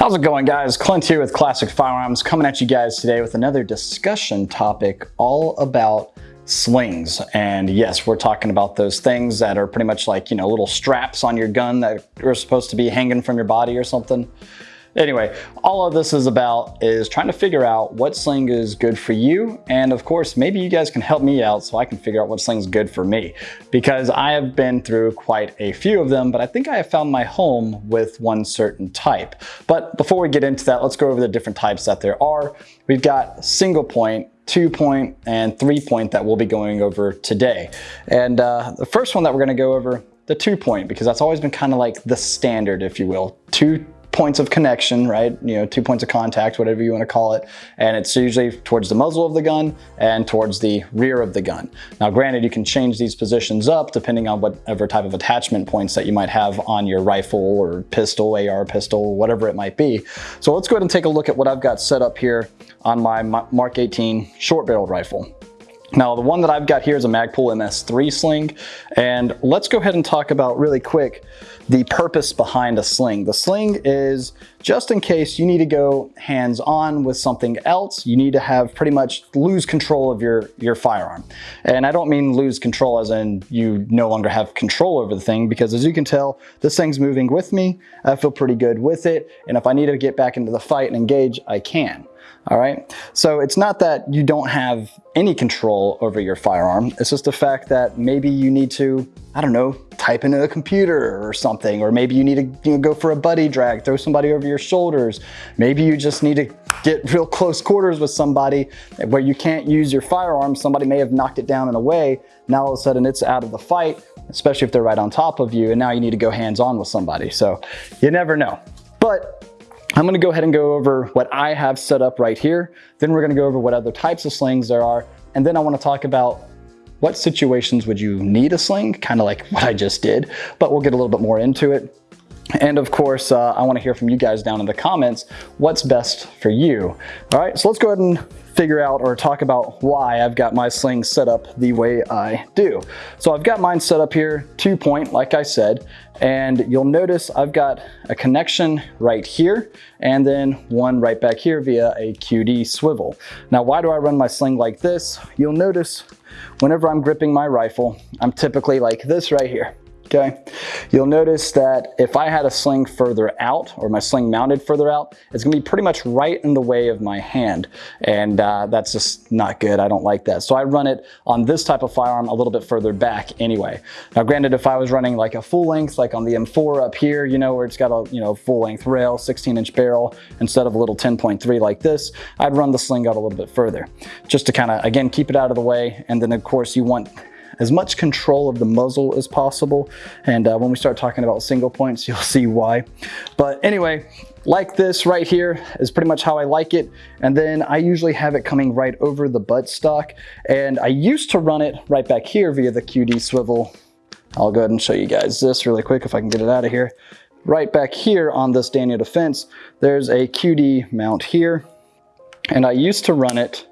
How's it going guys? Clint here with Classic Firearms coming at you guys today with another discussion topic all about slings. And yes, we're talking about those things that are pretty much like, you know, little straps on your gun that are supposed to be hanging from your body or something. Anyway, all of this is about is trying to figure out what sling is good for you. And of course, maybe you guys can help me out so I can figure out what sling is good for me. Because I have been through quite a few of them, but I think I have found my home with one certain type. But before we get into that, let's go over the different types that there are. We've got single point, two point, and three point that we'll be going over today. And uh, the first one that we're gonna go over, the two point, because that's always been kind of like the standard, if you will. Two points of connection, right? You know, two points of contact, whatever you want to call it. And it's usually towards the muzzle of the gun and towards the rear of the gun. Now, granted, you can change these positions up depending on whatever type of attachment points that you might have on your rifle or pistol, AR pistol, whatever it might be. So let's go ahead and take a look at what I've got set up here on my Mark 18 short barreled rifle. Now, the one that I've got here is a Magpul MS3 sling, and let's go ahead and talk about really quick the purpose behind a sling. The sling is just in case you need to go hands-on with something else, you need to have pretty much lose control of your, your firearm. And I don't mean lose control as in you no longer have control over the thing, because as you can tell, this thing's moving with me. I feel pretty good with it, and if I need to get back into the fight and engage, I can all right? So it's not that you don't have any control over your firearm. It's just the fact that maybe you need to, I don't know, type into a computer or something, or maybe you need to you know, go for a buddy drag, throw somebody over your shoulders. Maybe you just need to get real close quarters with somebody where you can't use your firearm. Somebody may have knocked it down in a way. Now all of a sudden it's out of the fight, especially if they're right on top of you. And now you need to go hands on with somebody. So you never know. But I'm gonna go ahead and go over what I have set up right here. Then we're gonna go over what other types of slings there are. And then I wanna talk about what situations would you need a sling, kind of like what I just did, but we'll get a little bit more into it. And of course, uh, I wanna hear from you guys down in the comments, what's best for you. All right, so let's go ahead and figure out or talk about why I've got my sling set up the way I do. So I've got mine set up here, two point, like I said, and you'll notice I've got a connection right here and then one right back here via a QD swivel. Now, why do I run my sling like this? You'll notice whenever I'm gripping my rifle, I'm typically like this right here okay? You'll notice that if I had a sling further out or my sling mounted further out, it's gonna be pretty much right in the way of my hand. And uh, that's just not good, I don't like that. So I run it on this type of firearm a little bit further back anyway. Now granted, if I was running like a full length, like on the M4 up here, you know, where it's got a you know full length rail, 16 inch barrel, instead of a little 10.3 like this, I'd run the sling out a little bit further. Just to kind of, again, keep it out of the way. And then of course you want as much control of the muzzle as possible. And uh, when we start talking about single points, you'll see why. But anyway, like this right here is pretty much how I like it. And then I usually have it coming right over the buttstock. And I used to run it right back here via the QD swivel. I'll go ahead and show you guys this really quick if I can get it out of here. Right back here on this Daniel Defense, there's a QD mount here. And I used to run it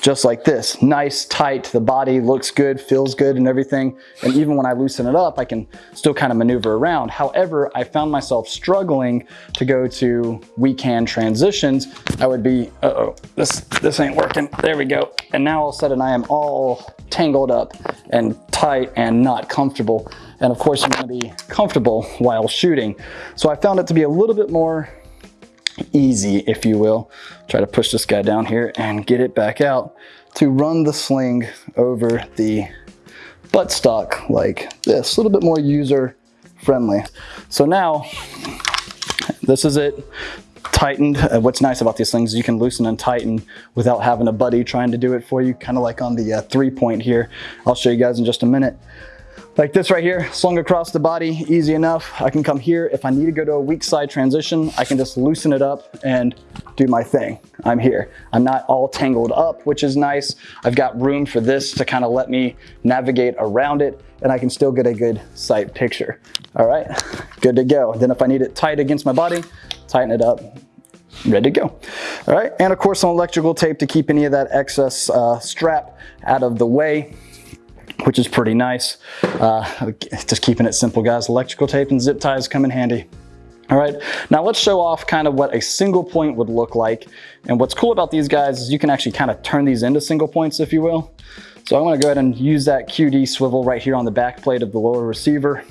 just like this. Nice, tight, the body looks good, feels good and everything. And even when I loosen it up, I can still kind of maneuver around. However, I found myself struggling to go to weak hand transitions. I would be, uh-oh, this, this ain't working. There we go. And now all of a sudden I am all tangled up and tight and not comfortable. And of course, you want to be comfortable while shooting. So I found it to be a little bit more easy, if you will. Try to push this guy down here and get it back out to run the sling over the buttstock like this, a little bit more user friendly. So now, this is it tightened. Uh, what's nice about these things you can loosen and tighten without having a buddy trying to do it for you, kind of like on the uh, three point here. I'll show you guys in just a minute like this right here, slung across the body, easy enough. I can come here. If I need to go to a weak side transition, I can just loosen it up and do my thing. I'm here. I'm not all tangled up, which is nice. I've got room for this to kind of let me navigate around it and I can still get a good sight picture. All right, good to go. Then if I need it tight against my body, tighten it up, ready to go. All right, and of course some electrical tape to keep any of that excess uh, strap out of the way which is pretty nice. Uh, just keeping it simple, guys. Electrical tape and zip ties come in handy. All right, now let's show off kind of what a single point would look like. And what's cool about these guys is you can actually kind of turn these into single points, if you will. So I'm gonna go ahead and use that QD swivel right here on the back plate of the lower receiver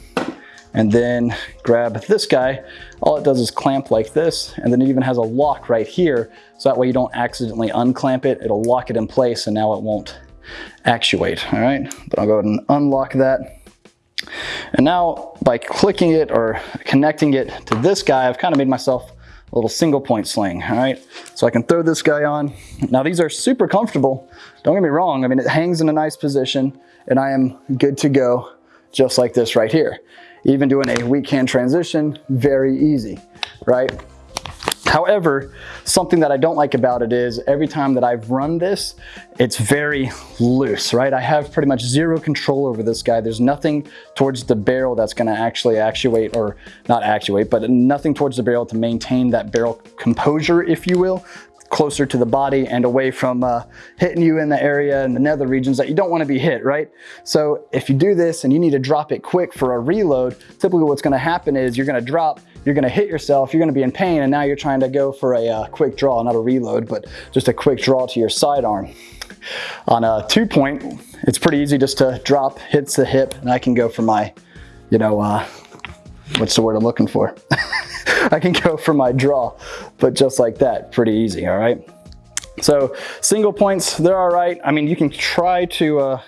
and then grab this guy. All it does is clamp like this, and then it even has a lock right here, so that way you don't accidentally unclamp it. It'll lock it in place, and now it won't actuate, all right? But I'll go ahead and unlock that. And now by clicking it or connecting it to this guy, I've kind of made myself a little single point sling, all right? So I can throw this guy on. Now these are super comfortable. Don't get me wrong. I mean, it hangs in a nice position and I am good to go just like this right here. Even doing a weak hand transition, very easy, right? However, something that I don't like about it is every time that I've run this, it's very loose, right? I have pretty much zero control over this guy. There's nothing towards the barrel that's gonna actually actuate, or not actuate, but nothing towards the barrel to maintain that barrel composure, if you will closer to the body and away from uh, hitting you in the area and the nether regions that you don't want to be hit, right? So if you do this and you need to drop it quick for a reload, typically what's going to happen is you're going to drop you're gonna hit yourself, you're gonna be in pain, and now you're trying to go for a uh, quick draw, not a reload, but just a quick draw to your sidearm. On a two point, it's pretty easy just to drop, hits the hip, and I can go for my, you know, uh, what's the word I'm looking for? I can go for my draw, but just like that, pretty easy, all right? So single points, they're all right. I mean, you can try to uh,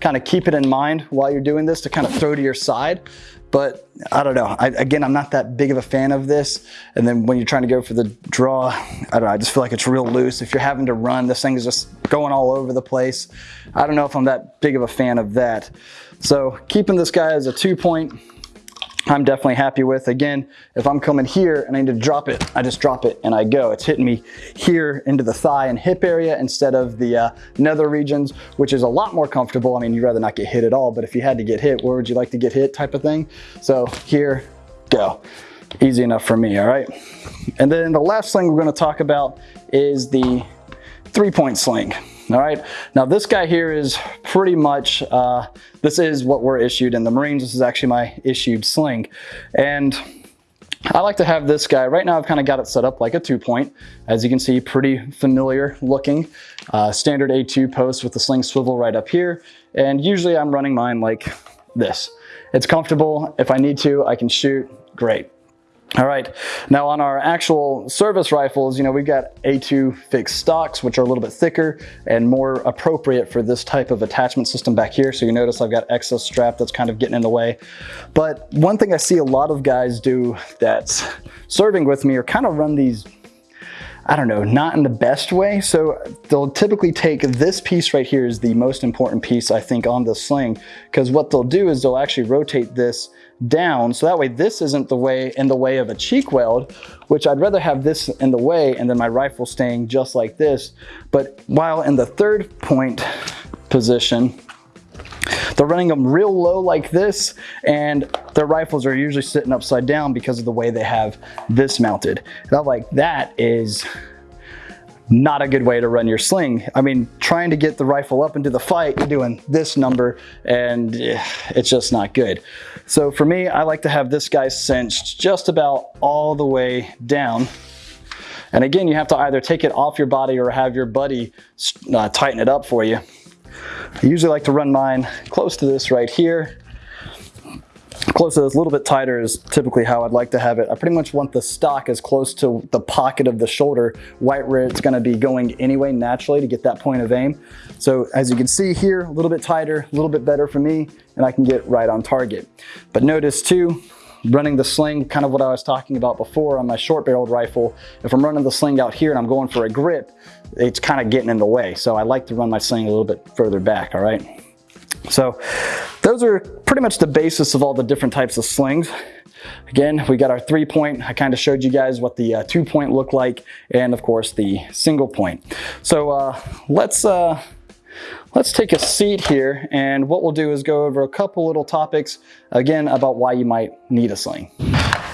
kind of keep it in mind while you're doing this to kind of throw to your side. But I don't know. I, again, I'm not that big of a fan of this. And then when you're trying to go for the draw, I don't know. I just feel like it's real loose. If you're having to run, this thing is just going all over the place. I don't know if I'm that big of a fan of that. So keeping this guy as a two point, I'm definitely happy with. Again, if I'm coming here and I need to drop it, I just drop it and I go. It's hitting me here into the thigh and hip area instead of the uh, nether regions, which is a lot more comfortable. I mean, you'd rather not get hit at all, but if you had to get hit, where would you like to get hit type of thing? So here, go. Easy enough for me, all right? And then the last thing we're gonna talk about is the three-point sling. All right, now this guy here is pretty much, uh, this is what we're issued in the Marines. This is actually my issued sling. And I like to have this guy, right now I've kind of got it set up like a two point. As you can see, pretty familiar looking. Uh, standard A2 post with the sling swivel right up here. And usually I'm running mine like this. It's comfortable. If I need to, I can shoot, great. All right, now on our actual service rifles, you know, we've got A2 fixed stocks, which are a little bit thicker and more appropriate for this type of attachment system back here. So you notice I've got excess strap that's kind of getting in the way. But one thing I see a lot of guys do that's serving with me are kind of run these I don't know, not in the best way. So they'll typically take this piece right here is the most important piece I think on the sling because what they'll do is they'll actually rotate this down so that way this isn't the way in the way of a cheek weld which I'd rather have this in the way and then my rifle staying just like this but while in the third point position they're running them real low like this and their rifles are usually sitting upside down because of the way they have this mounted. And like that is not a good way to run your sling. I mean, trying to get the rifle up into the fight, you're doing this number and eh, it's just not good. So for me, I like to have this guy cinched just about all the way down. And again, you have to either take it off your body or have your buddy uh, tighten it up for you. I usually like to run mine close to this right here close to this, a little bit tighter is typically how I'd like to have it. I pretty much want the stock as close to the pocket of the shoulder, right where it's gonna be going anyway naturally to get that point of aim. So as you can see here, a little bit tighter, a little bit better for me, and I can get right on target. But notice too, running the sling, kind of what I was talking about before on my short barreled rifle, if I'm running the sling out here and I'm going for a grip, it's kind of getting in the way. So I like to run my sling a little bit further back, all right? So those are pretty much the basis of all the different types of slings. Again, we got our three point. I kind of showed you guys what the uh, two point looked like and of course the single point. So uh, let's, uh, let's take a seat here and what we'll do is go over a couple little topics again about why you might need a sling.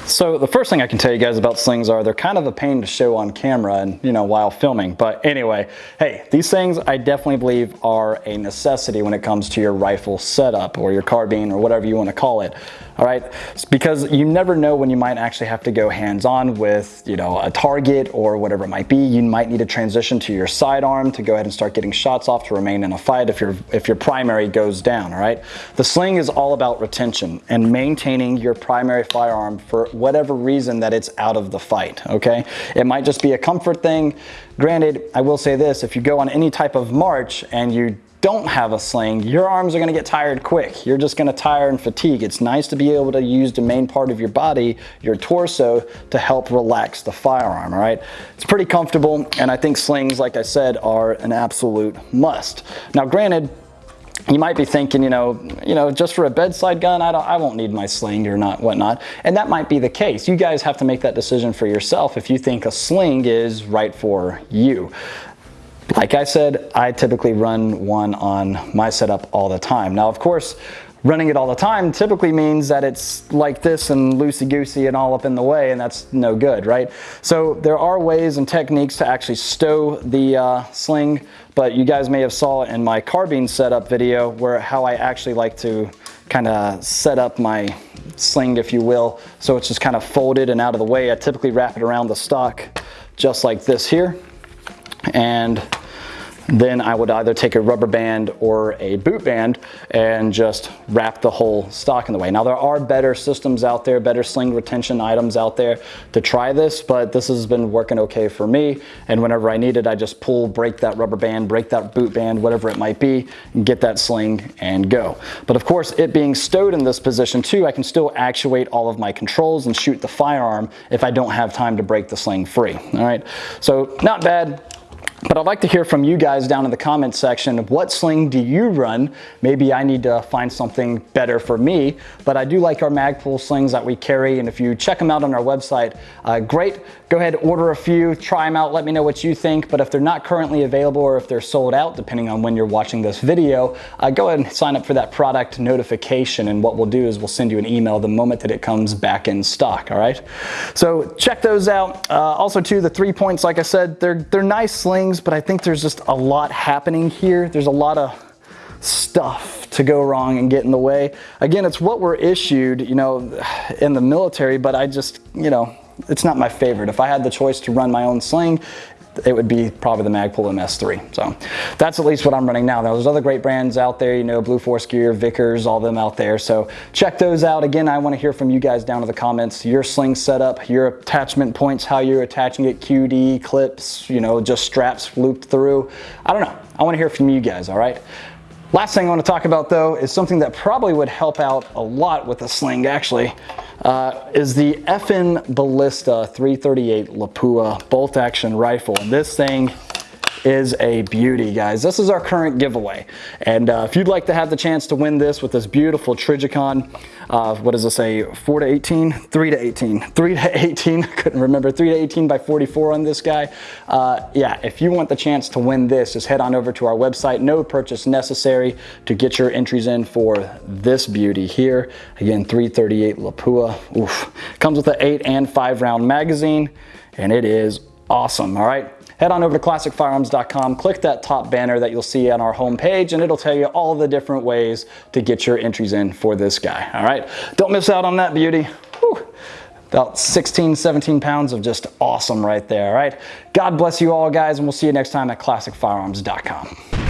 So the first thing I can tell you guys about slings are they're kind of a pain to show on camera and you know while filming but anyway hey these things I definitely believe are a necessity when it comes to your rifle setup or your carbine or whatever you want to call it. All right? It's because you never know when you might actually have to go hands-on with, you know, a target or whatever it might be. You might need to transition to your sidearm to go ahead and start getting shots off to remain in a fight if your if your primary goes down, all right? The sling is all about retention and maintaining your primary firearm for whatever reason that it's out of the fight, okay? It might just be a comfort thing. Granted, I will say this, if you go on any type of march and you don't have a sling, your arms are gonna get tired quick. You're just gonna tire and fatigue. It's nice to be able to use the main part of your body, your torso, to help relax the firearm, all right? It's pretty comfortable, and I think slings, like I said, are an absolute must. Now, granted, you might be thinking, you know, you know, just for a bedside gun, I, don't, I won't need my sling or not, whatnot. And that might be the case. You guys have to make that decision for yourself if you think a sling is right for you. Like I said, I typically run one on my setup all the time. Now, of course, running it all the time typically means that it's like this and loosey-goosey and all up in the way and that's no good, right? So there are ways and techniques to actually stow the uh, sling, but you guys may have saw it in my carbine setup video where how I actually like to kind of set up my sling, if you will. So it's just kind of folded and out of the way. I typically wrap it around the stock just like this here. And then I would either take a rubber band or a boot band and just wrap the whole stock in the way. Now there are better systems out there, better sling retention items out there to try this, but this has been working okay for me. And whenever I need it, I just pull, break that rubber band, break that boot band, whatever it might be, get that sling and go. But of course, it being stowed in this position too, I can still actuate all of my controls and shoot the firearm if I don't have time to break the sling free. All right, so not bad. But I'd like to hear from you guys down in the comments section. What sling do you run? Maybe I need to find something better for me, but I do like our Magpul slings that we carry. And if you check them out on our website, uh, great. Go ahead, order a few, try them out, let me know what you think. But if they're not currently available or if they're sold out, depending on when you're watching this video, uh, go ahead and sign up for that product notification. And what we'll do is we'll send you an email the moment that it comes back in stock, all right? So check those out. Uh, also too, the three points, like I said, they're, they're nice slings things, but I think there's just a lot happening here. There's a lot of stuff to go wrong and get in the way. Again, it's what we're issued, you know, in the military, but I just, you know, it's not my favorite. If I had the choice to run my own sling, it would be probably the Magpul MS3. So that's at least what I'm running now. Now there's other great brands out there, you know, Blue Force Gear, Vickers, all them out there. So check those out. Again, I want to hear from you guys down in the comments, your sling setup, your attachment points, how you're attaching it, QD, clips, you know, just straps looped through. I don't know. I want to hear from you guys, all right? Last thing I want to talk about though is something that probably would help out a lot with the sling actually uh, is the FN Ballista 338 Lapua bolt action rifle. And this thing is a beauty, guys. This is our current giveaway. And uh, if you'd like to have the chance to win this with this beautiful Trijicon, uh, what does it say, 4 to 18? 3 to 18. 3 to 18, I couldn't remember, 3 to 18 by 44 on this guy. Uh, yeah, if you want the chance to win this, just head on over to our website. No purchase necessary to get your entries in for this beauty here. Again, 338 Lapua. Oof. Comes with an 8 and 5 round magazine, and it is awesome, all right? Head on over to classicfirearms.com, click that top banner that you'll see on our homepage, and it'll tell you all the different ways to get your entries in for this guy, all right? Don't miss out on that beauty. Whew. About 16, 17 pounds of just awesome right there, all right? God bless you all, guys, and we'll see you next time at classicfirearms.com.